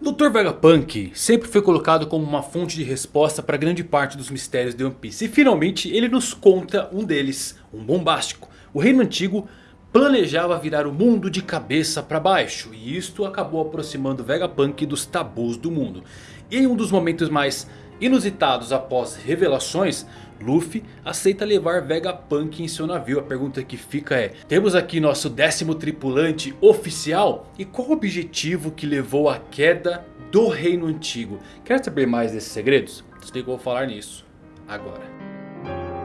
Dr. Vegapunk sempre foi colocado como uma fonte de resposta para grande parte dos mistérios de One Piece. E finalmente ele nos conta um deles, um bombástico. O reino antigo planejava virar o mundo de cabeça para baixo. E isto acabou aproximando Vegapunk dos tabus do mundo. E em um dos momentos mais inusitados após revelações... Luffy aceita levar Vegapunk em seu navio. A pergunta que fica é... Temos aqui nosso décimo tripulante oficial? E qual o objetivo que levou à queda do reino antigo? Quer saber mais desses segredos? Eu vou falar nisso agora.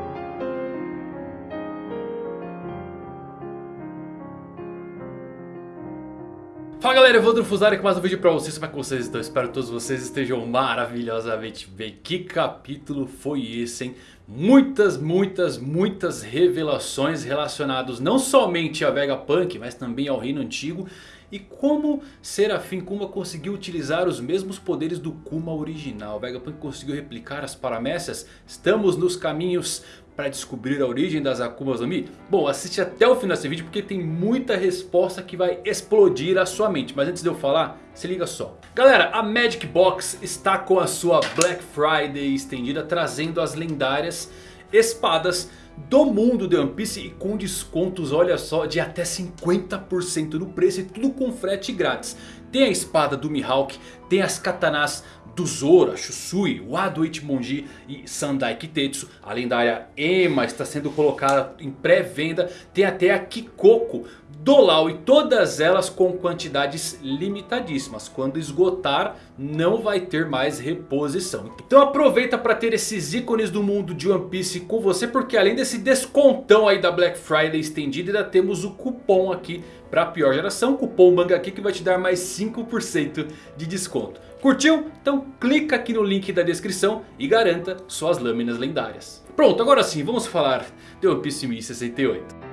Fala galera, Evandro Fusari com mais um vídeo pra vocês, como é que vocês estão? Espero que todos vocês estejam maravilhosamente bem Que capítulo foi esse, hein? Muitas, muitas, muitas revelações relacionadas não somente a Vegapunk, mas também ao Reino Antigo e como Serafim Kuma conseguiu utilizar os mesmos poderes do Kuma original. Vegapunk conseguiu replicar as paramécias. Estamos nos caminhos para descobrir a origem das Akumas no Mi? Bom, assiste até o final desse vídeo porque tem muita resposta que vai explodir a sua mente. Mas antes de eu falar, se liga só. Galera, a Magic Box está com a sua Black Friday estendida trazendo as lendárias espadas do mundo de One Piece e com descontos, olha só, de até 50% no preço e tudo com frete grátis. Tem a espada do Mihawk, tem as katanas do Zoro, Shusui, Wado Ichimonji e Sandai Kitetsu. A lendária Ema está sendo colocada em pré-venda. Tem até a Kikoko do Lau e todas elas com quantidades limitadíssimas. Quando esgotar não vai ter mais reposição. Então aproveita para ter esses ícones do mundo de One Piece com você. Porque além desse descontão aí da Black Friday estendida ainda temos o cupom aqui para a pior geração. Cupom Manga aqui que vai te dar mais 5% de desconto. Curtiu? Então clica aqui no link da descrição e garanta suas lâminas lendárias. Pronto, agora sim, vamos falar de One Piece 1068.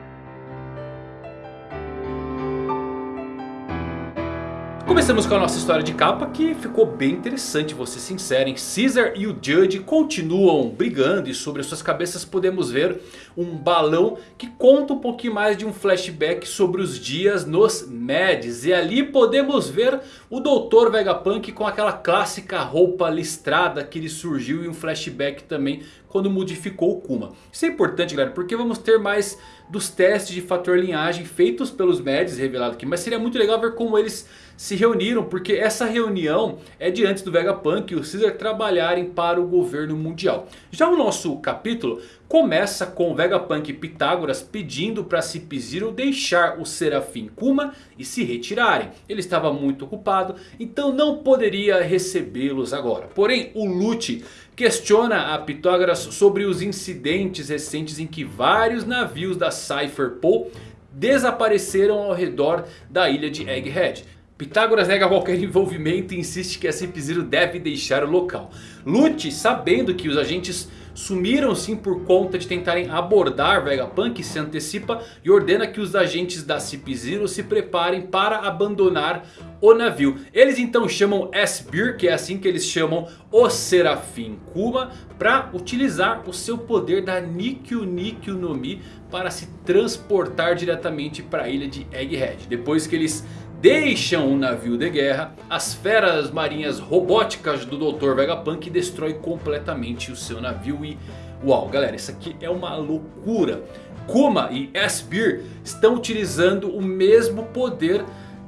Começamos com a nossa história de capa que ficou bem interessante, vou ser sincero. Caesar e o Judge continuam brigando e sobre suas cabeças podemos ver um balão que conta um pouquinho mais de um flashback sobre os dias nos Mads. E ali podemos ver o Dr. Vegapunk com aquela clássica roupa listrada que lhe surgiu em um flashback também quando modificou o Kuma. Isso é importante galera, porque vamos ter mais dos testes de fator linhagem feitos pelos Mads revelado aqui. Mas seria muito legal ver como eles se reuniram, porque essa reunião é de antes do Vegapunk e o Caesar trabalharem para o governo mundial. Já o nosso capítulo começa com Vegapunk e Pitágoras pedindo para Cip-Zero deixar o Serafim Kuma e se retirarem. Ele estava muito ocupado, então não poderia recebê-los agora. Porém, o Lute questiona a Pitágoras sobre os incidentes recentes em que vários navios da Cypher Pole desapareceram ao redor da ilha de Egghead. Pitágoras nega qualquer envolvimento e insiste que a Cip-Zero deve deixar o local. Lute, sabendo que os agentes sumiram sim por conta de tentarem abordar Vegapunk, se antecipa e ordena que os agentes da Cip-Zero se preparem para abandonar o navio. Eles então chamam S-Beer, que é assim que eles chamam o Serafim Kuma, para utilizar o seu poder da Nikyu Nikyu no Mi para se transportar diretamente para a ilha de Egghead. Depois que eles deixam o navio de guerra, as feras marinhas robóticas do Dr. Vegapunk destrói completamente o seu navio e... Uau, galera, isso aqui é uma loucura. Kuma e S-Beer estão utilizando o mesmo poder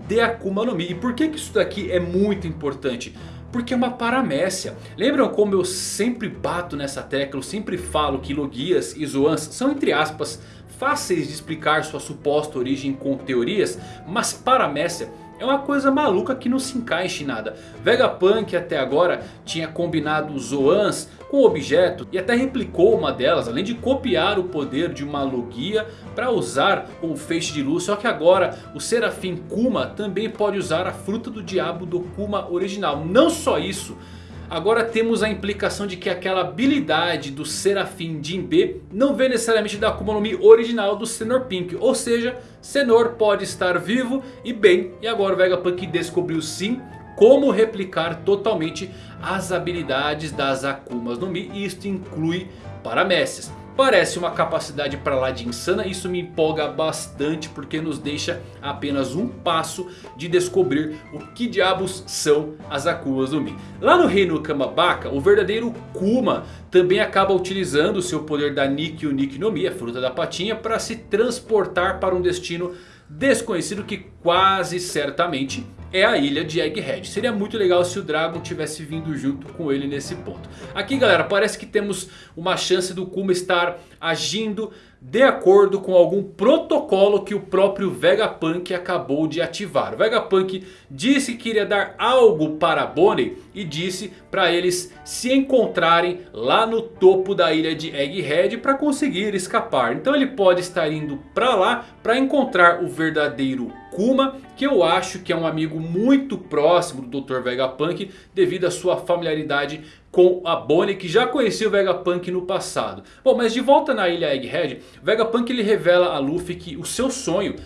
de Akuma no Mi. E por que, que isso daqui é muito importante? Porque é uma paramécia. Lembram como eu sempre bato nessa tecla? Eu sempre falo que Logias e Zoans são entre aspas fáceis de explicar sua suposta origem com teorias, mas paramécia é uma coisa maluca que não se encaixa em nada. Vegapunk até agora tinha combinado Zoans com objeto e até replicou uma delas. Além de copiar o poder de uma Logia para usar o feixe de luz. Só que agora o Serafim Kuma também pode usar a fruta do diabo do Kuma original. Não só isso... Agora temos a implicação de que aquela habilidade do Serafim Jinbe não vem necessariamente da Akuma no Mi original do Senor Pink. Ou seja, Senor pode estar vivo e bem. E agora o Vegapunk descobriu sim como replicar totalmente as habilidades das Akumas no Mi. E isto inclui paramécias. Parece uma capacidade para lá de insana. Isso me empolga bastante porque nos deixa apenas um passo de descobrir o que diabos são as Akumas no Mi. Lá no reino Kamabaka, o verdadeiro Kuma também acaba utilizando o seu poder da Nikki Nikki no Mi, a fruta da patinha, para se transportar para um destino desconhecido que quase certamente é a ilha de Egghead. Seria muito legal se o Dragon tivesse vindo junto com ele nesse ponto. Aqui galera, parece que temos uma chance do Kuma estar agindo de acordo com algum protocolo que o próprio Vegapunk acabou de ativar. O Vegapunk disse que iria dar algo para Bonnie e disse para eles se encontrarem lá no topo da ilha de Egghead para conseguir escapar. Então ele pode estar indo para lá para encontrar o verdadeiro Kuma, que eu acho que é um amigo muito próximo do Dr. Vegapunk devido à sua familiaridade com a Bonnie que já conhecia o Vegapunk no passado. Bom, mas de volta na ilha Egghead, Vegapunk ele revela a Luffy que o seu sonho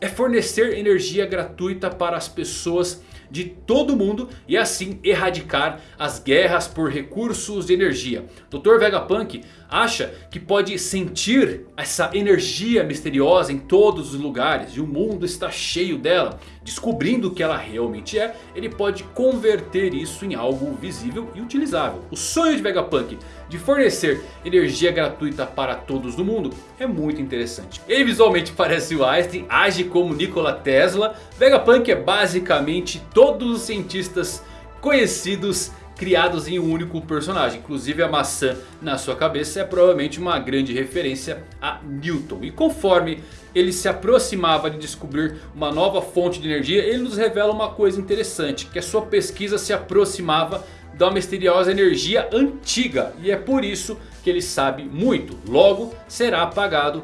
é fornecer energia gratuita para as pessoas de todo mundo e assim erradicar as guerras por recursos de energia. Dr. Vegapunk acha que pode sentir essa energia misteriosa em todos os lugares e o mundo está cheio dela. Descobrindo o que ela realmente é, ele pode converter isso em algo visível e utilizável. O sonho de Vegapunk de fornecer energia gratuita para todos no mundo é muito interessante. Ele visualmente parece o Einstein, age como Nikola Tesla. Vegapunk é basicamente todos os cientistas conhecidos criados em um único personagem. Inclusive a maçã na sua cabeça é provavelmente uma grande referência a Newton. E conforme ele se aproximava de descobrir uma nova fonte de energia, ele nos revela uma coisa interessante. Que a sua pesquisa se aproximava da misteriosa energia antiga. E é por isso que ele sabe muito. Logo será apagado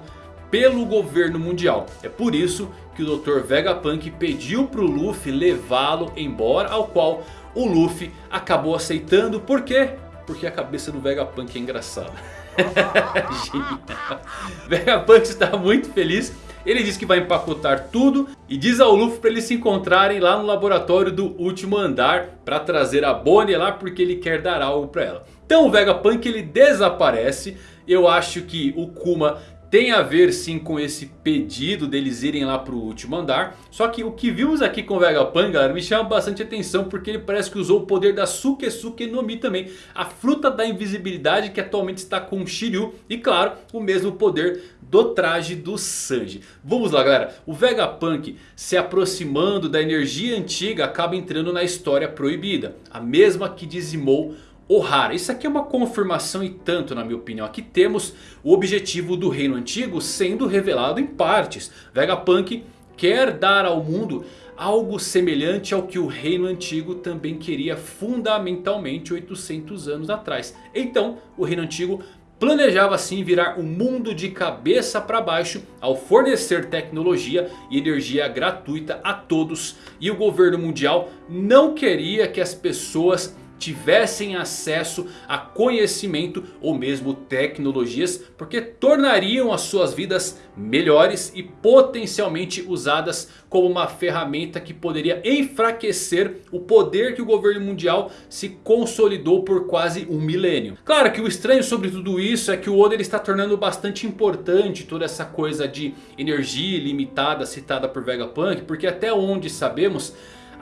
pelo governo mundial. É por isso que o Dr. Vegapunk pediu para o Luffy levá-lo embora. Ao qual o Luffy acabou aceitando. Por quê? Porque a cabeça do Vegapunk é engraçada. Vegapunk está muito feliz. Ele diz que vai empacotar tudo e diz ao Luffy para eles se encontrarem lá no laboratório do último andar para trazer a Bonnie lá porque ele quer dar algo para ela. Então o Vegapunk ele desaparece. Eu acho que o Kuma tem a ver sim com esse pedido deles irem lá pro último andar. Só que o que vimos aqui com o Vegapunk, galera, me chama bastante atenção. Porque ele parece que usou o poder da Sukesuke no Mi também. A fruta da invisibilidade que atualmente está com o Shiryu. E claro, o mesmo poder do traje do Sanji. Vamos lá galera, o Vegapunk se aproximando da energia antiga acaba entrando na história proibida. A mesma que dizimou Ohara. Isso aqui é uma confirmação e tanto na minha opinião. Aqui temos o objetivo do reino antigo sendo revelado em partes. Vegapunk quer dar ao mundo algo semelhante ao que o reino antigo também queria fundamentalmente 800 anos atrás. Então o reino antigo planejava assim virar o mundo de cabeça para baixo ao fornecer tecnologia e energia gratuita a todos. E o governo mundial não queria que as pessoas tivessem acesso a conhecimento ou mesmo tecnologias. Porque tornariam as suas vidas melhores e potencialmente usadas como uma ferramenta que poderia enfraquecer o poder que o governo mundial se consolidou por quase um milênio. Claro que o estranho sobre tudo isso é que o Oda está tornando bastante importante toda essa coisa de energia ilimitada citada por Vegapunk. Porque até onde sabemos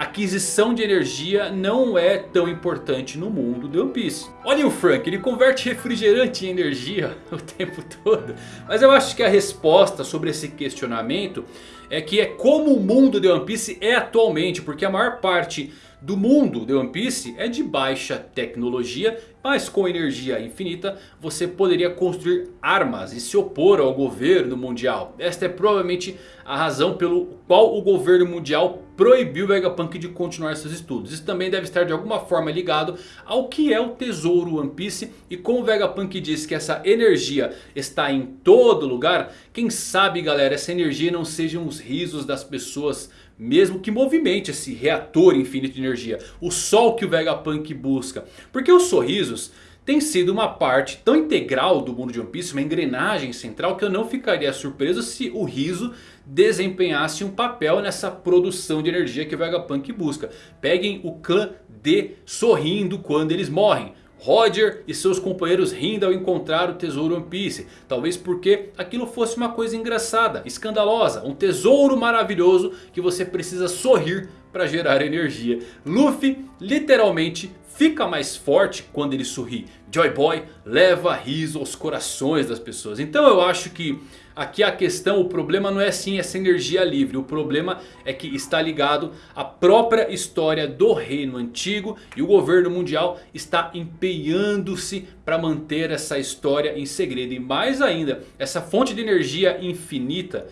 aquisição de energia não é tão importante no mundo de One Piece. Olha o Frank, ele converte refrigerante em energia o tempo todo. Mas eu acho que a resposta sobre esse questionamento é que é como o mundo de One Piece é atualmente. Porque a maior parte do mundo de One Piece é de baixa tecnologia. Mas com energia infinita você poderia construir armas e se opor ao governo mundial. Esta é provavelmente a razão pelo qual o governo mundial proibiu Vegapunk de continuar seus estudos. Isso também deve estar de alguma forma ligado ao que é o tesouro One Piece. E como o Vegapunk diz que essa energia está em todo lugar. Quem sabe galera essa energia não sejam os risos das pessoas mesmo que movimente esse reator infinito de energia. O sol que o Vegapunk busca. Porque os sorrisos tem sido uma parte tão integral do mundo de One Piece, uma engrenagem central, que eu não ficaria surpreso se o riso desempenhasse um papel nessa produção de energia que o Vegapunk busca. Peguem o clã D sorrindo quando eles morrem. Roger e seus companheiros rindo ao encontrar o tesouro One Piece. Talvez porque aquilo fosse uma coisa engraçada, escandalosa. Um tesouro maravilhoso que você precisa sorrir para gerar energia. Luffy literalmente fica mais forte quando ele sorri. Joy Boy leva riso aos corações das pessoas. Então eu acho que aqui a questão, o problema não é sim essa energia livre. O problema é que está ligado à própria história do reino antigo. E o governo mundial está empenhando-se para manter essa história em segredo. E mais ainda, essa fonte de energia infinita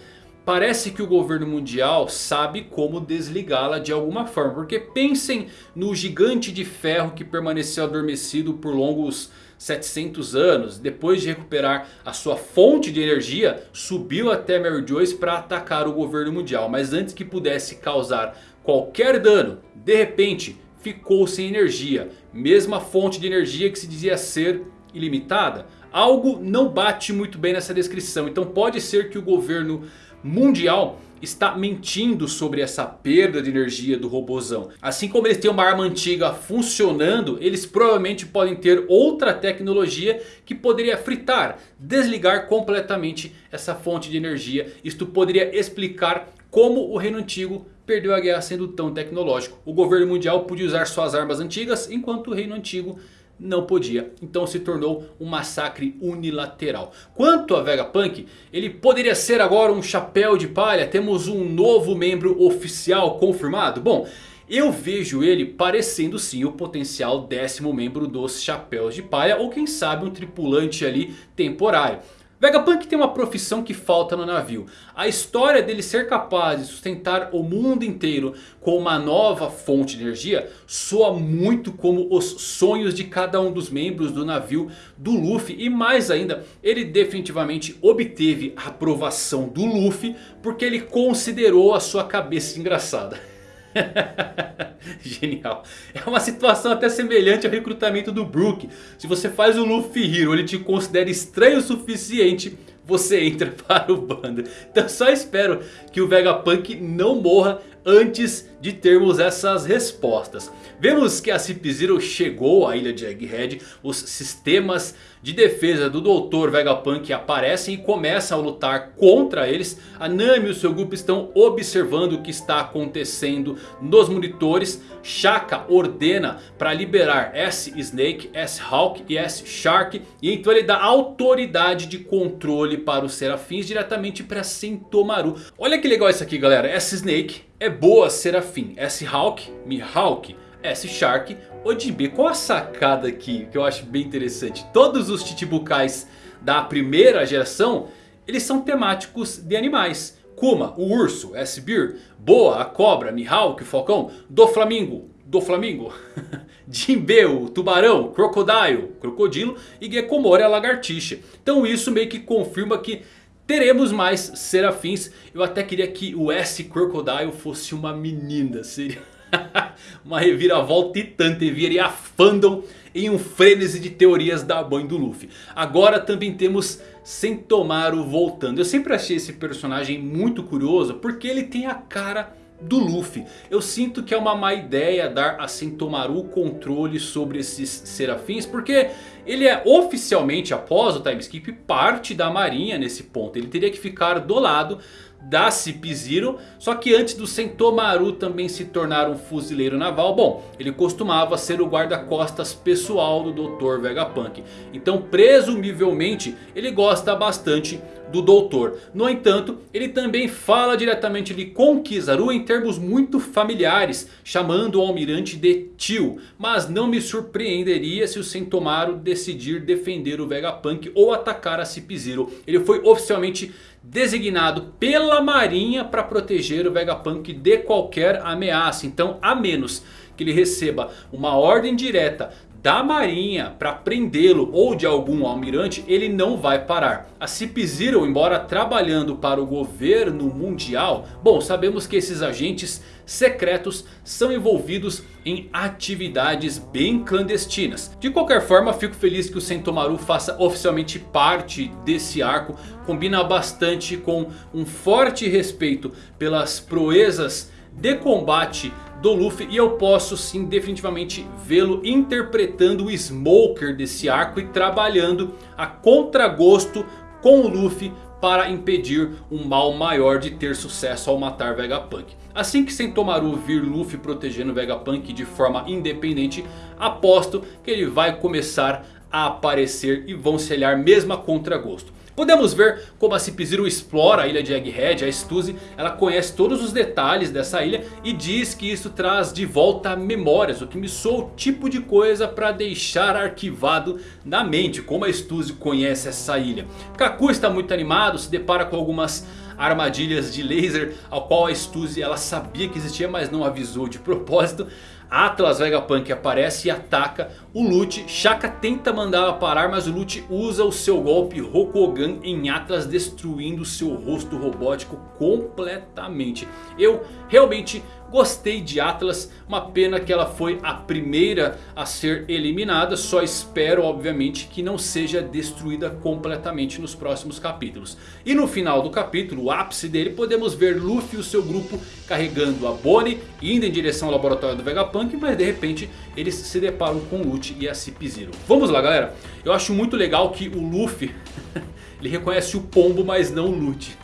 Parece que o governo mundial sabe como desligá-la de alguma forma. Porque pensem no gigante de ferro que permaneceu adormecido por longos 700 anos. Depois de recuperar a sua fonte de energia, subiu até Mary Joyce para atacar o governo mundial. Mas antes que pudesse causar qualquer dano, de repente ficou sem energia. Mesma fonte de energia que se dizia ser ilimitada. Algo não bate muito bem nessa descrição. Então pode ser que o governo mundial está mentindo sobre essa perda de energia do robozão. Assim como eles têm uma arma antiga funcionando, eles provavelmente podem ter outra tecnologia que poderia fritar, desligar completamente essa fonte de energia. Isto poderia explicar como o reino antigo perdeu a guerra sendo tão tecnológico. O governo mundial podia usar suas armas antigas enquanto o reino antigo não podia. Então se tornou um massacre unilateral. Quanto a Vegapunk, ele poderia ser agora um chapéu de palha. Temos um novo membro oficial confirmado. Bom, eu vejo ele parecendo sim o potencial décimo membro dos Chapéus de Palha. Ou quem sabe um tripulante ali temporário. Vegapunk tem uma profissão que falta no navio. A história dele ser capaz de sustentar o mundo inteiro com uma nova fonte de energia soa muito como os sonhos de cada um dos membros do navio do Luffy. E mais ainda, ele definitivamente obteve a aprovação do Luffy porque ele considerou a sua cabeça engraçada. Genial. É uma situação até semelhante ao recrutamento do Brook. Se você faz o Luffy Hero, ele te considera estranho o suficiente, você entra para o bando. Então só espero que o Vegapunk não morra antes de termos essas respostas. Vemos que a Cip Zero chegou à ilha de Egghead. Os sistemas de defesa do Dr. Vegapunk aparecem e começam a lutar contra eles. A Nami e o seu grupo estão observando o que está acontecendo nos monitores. Shaka ordena para liberar S-Snake, S-Hawk e S-Shark. E então ele dá autoridade de controle para os Serafins diretamente para Sentomaru. Olha que legal isso aqui galera. S-Snake é boa Serafim. S-Hawk, Mihawk, S-Shark, Odibe. Qual a sacada aqui que eu acho bem interessante? Todos os Chichibukais da primeira geração, eles são temáticos de animais. Kuma, o urso, S-Beer, Boa, a cobra, Mihawk, o falcão, do Flamingo, do Flamingo. Jinbe, o tubarão, Crocodile, crocodilo e Gekomori, a lagartixa. Então isso meio que confirma que teremos mais serafins. Eu até queria que o S Crocodile fosse uma menina. Seria uma reviravolta titã. Viria a fandom em um frenesi de teorias da mãe do Luffy. Agora também temos Sentomaru voltando. Eu sempre achei esse personagem muito curioso. Porque ele tem a cara do Luffy. Eu sinto que é uma má ideia dar a Sentomaru controle sobre esses serafins. Porque ele é oficialmente, após o time skip, parte da marinha nesse ponto. Ele teria que ficar do lado da Cip Zero. Só que antes do Sentomaru também se tornar um fuzileiro naval. Bom, ele costumava ser o guarda-costas pessoal do Dr. Vegapunk. Então presumivelmente ele gosta bastante do Doutor. No entanto, ele também fala diretamente ali com Kizaru em termos muito familiares. Chamando o almirante de tio. Mas não me surpreenderia se o Sentomaru decidir defender o Vegapunk ou atacar a Cip Zero. Ele foi oficialmente designado pela marinha para proteger o Vegapunk de qualquer ameaça. Então a menos que ele receba uma ordem direta da marinha para prendê-lo ou de algum almirante, ele não vai parar. A Cip Zero, embora trabalhando para o governo mundial, bom, sabemos que esses agentes secretos são envolvidos em atividades bem clandestinas. De qualquer forma, fico feliz que o Sentomaru faça oficialmente parte desse arco. Combina bastante com um forte respeito pelas proezas de combate do Luffy. E eu posso sim definitivamente vê-lo interpretando o Smoker desse arco. E trabalhando a contragosto com o Luffy para impedir um mal maior de ter sucesso ao matar Vegapunk. Assim que Sentomaru vir Luffy protegendo Vegapunk de forma independente, aposto que ele vai começar a aparecer e vão se mesmo a contragosto. Podemos ver como a Cip-Zero explora a ilha de Egghead, a Stuzy, ela conhece todos os detalhes dessa ilha e diz que isso traz de volta memórias, o que me soa o tipo de coisa para deixar arquivado na mente, como a Stuzy conhece essa ilha. Kaku está muito animado, se depara com algumas armadilhas de laser, ao qual a Stuzy ela sabia que existia, mas não avisou de propósito. Atlas Vegapunk aparece e ataca o Lute. Shaka tenta mandá-la parar, mas o Lute usa o seu golpe Rokogan em Atlas, destruindo seu rosto robótico completamente. Eu realmente Gostei de Atlas, uma pena que ela foi a primeira a ser eliminada. Só espero obviamente que não seja destruída completamente nos próximos capítulos. E no final do capítulo, o ápice dele, podemos ver Luffy e o seu grupo carregando a Bonnie. Indo em direção ao laboratório do Vegapunk, mas de repente eles se deparam com o E a Cip-Zero. Vamos lá galera, eu acho muito legal que o Luffy, ele reconhece o pombo mas não o Lute.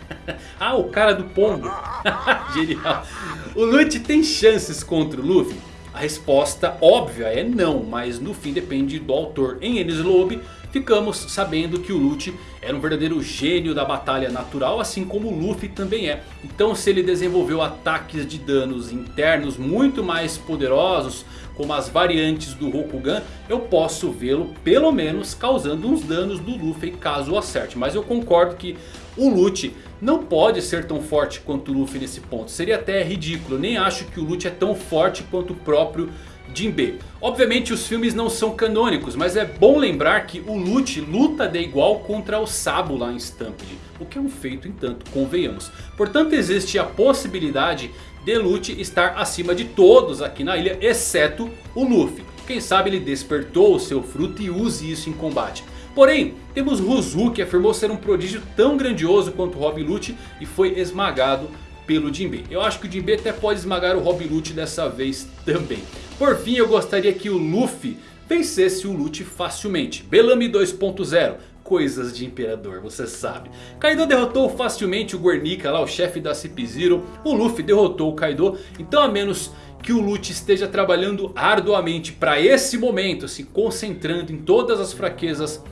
ah, o cara do pombo. Genial. O Lute tem chances contra o Luffy? A resposta óbvia é não, mas no fim depende do autor. Em Enies Lobby ficamos sabendo que o Lute era um verdadeiro gênio da batalha natural, assim como o Luffy também é. Então se ele desenvolveu ataques de danos internos muito mais poderosos, como as variantes do Rokugan, eu posso vê-lo pelo menos causando uns danos do Luffy caso acerte. Mas eu concordo que o Lute não pode ser tão forte quanto o Luffy nesse ponto. Seria até ridículo. Nem acho que o Lute é tão forte quanto o próprio Jinbe. Obviamente os filmes não são canônicos, mas é bom lembrar que o Lute luta de igual contra o Sabo lá em Stampede. O que é um feito entanto, convenhamos. Portanto existe a possibilidade de Lute estar acima de todos aqui na ilha, exceto o Luffy. Quem sabe ele despertou o seu fruto e use isso em combate. Porém, temos Ruzu que afirmou ser um prodígio tão grandioso quanto Rob Lute e foi esmagado pelo Jinbe. Eu acho que o Jinbe até pode esmagar o Rob Lute dessa vez também. Por fim, eu gostaria que o Luffy vencesse o Lute facilmente. Bellamy 2.0 coisas de Imperador, você sabe. Kaido derrotou facilmente o Guernica lá, o chefe da Cip-Zero. O Luffy derrotou o Kaido. Então a menos que o Lute esteja trabalhando arduamente para esse momento, se concentrando em todas as fraquezas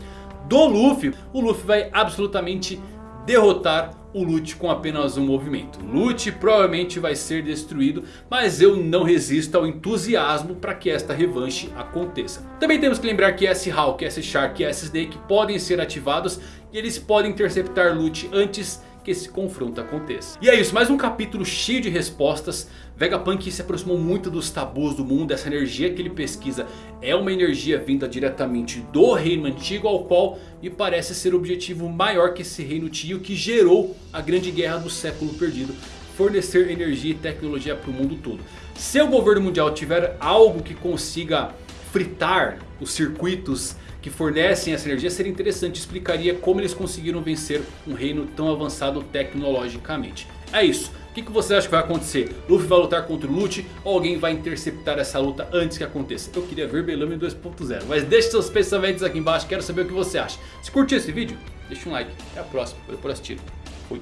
do Luffy, o Luffy vai absolutamente derrotar o Lute com apenas um movimento. Lute provavelmente vai ser destruído, mas eu não resisto ao entusiasmo para que esta revanche aconteça. Também temos que lembrar que S-Hawk, S-Shark e S-Snake podem ser ativados e eles podem interceptar Lute antes que esse confronto aconteça. E é isso, mais um capítulo cheio de respostas. Vegapunk se aproximou muito dos tabus do mundo. Essa energia que ele pesquisa é uma energia vinda diretamente do reino antigo. Ao qual me parece ser o objetivo maior que esse reino tio que gerou a grande guerra do século perdido. Fornecer energia e tecnologia para o mundo todo. Se o governo mundial tiver algo que consiga fritar os circuitos que fornecem essa energia, seria interessante. Explicaria como eles conseguiram vencer um reino tão avançado tecnologicamente. É isso. O que, você acha que vai acontecer? Luffy vai lutar contra o Lute ou alguém vai interceptar essa luta antes que aconteça? Eu queria ver Bellamy 2.0. Mas deixe seus pensamentos aqui embaixo. Quero saber o que você acha. Se curtiu esse vídeo, deixa um like. Até a próxima. Valeu por assistir. Fui.